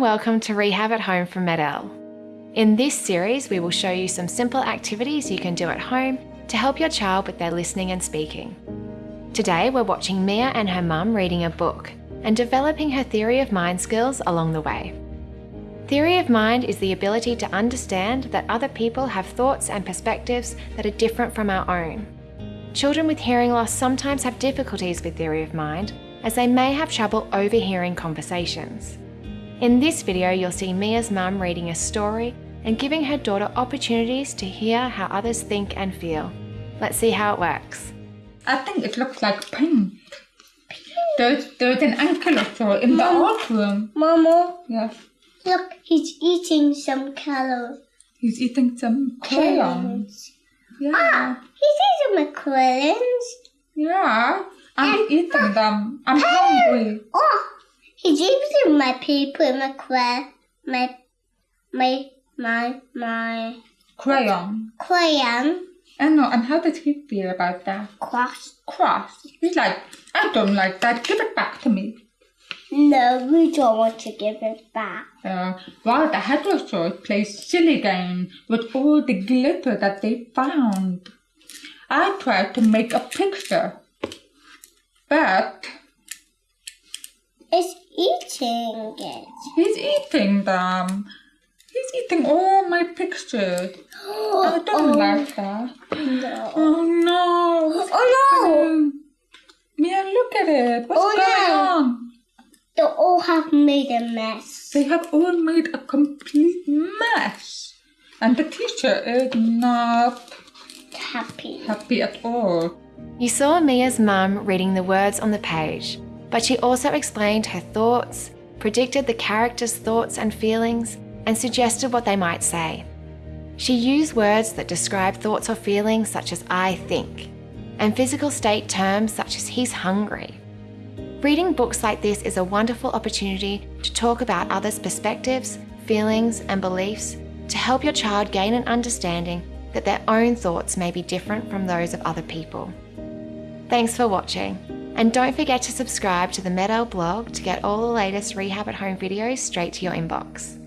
welcome to Rehab at Home from Med-El. In this series, we will show you some simple activities you can do at home to help your child with their listening and speaking. Today, we're watching Mia and her mum reading a book and developing her theory of mind skills along the way. Theory of mind is the ability to understand that other people have thoughts and perspectives that are different from our own. Children with hearing loss sometimes have difficulties with theory of mind as they may have trouble overhearing conversations. In this video, you'll see Mia's mum reading a story and giving her daughter opportunities to hear how others think and feel. Let's see how it works. I think it looks like pink. There's, there's an ankylosaur in the art room. Mama, Yes. look, he's eating some color. He's eating some crayons. Yeah. Ah, he's eating my crayons. Yeah. I'm eating them. I'm hungry. Oh, he's eating my paper, my cray, my, my, my, my Crayon. crayon. I know. And how did he feel about that? Cross. Cross. He's like, I don't like that. Give it back to me. No, we don't want to give it back. Uh, while the heterosaurs play silly game with all the glitter that they found. I tried to make a picture, but eating it. he's eating them. He's eating all my pictures. Oh, I don't oh. like that. no. Oh no! Oh no. Mm. Mia, look at it. What's Oh, going no. on? They all have made a mess. They have all made a complete mess. And the teacher is not Happy. happy at all. You saw Mia's mum reading the words on the page, but she also explained her thoughts, predicted the characters' thoughts and feelings, and suggested what they might say. She used words that describe thoughts or feelings such as I think, and physical state terms such as he's hungry. Reading books like this is a wonderful opportunity to talk about others' perspectives, feelings, and beliefs to help your child gain an understanding that their own thoughts may be different from those of other people. Thanks for watching, and don't forget to subscribe to the Med-El blog to get all the latest Rehab at Home videos straight to your inbox.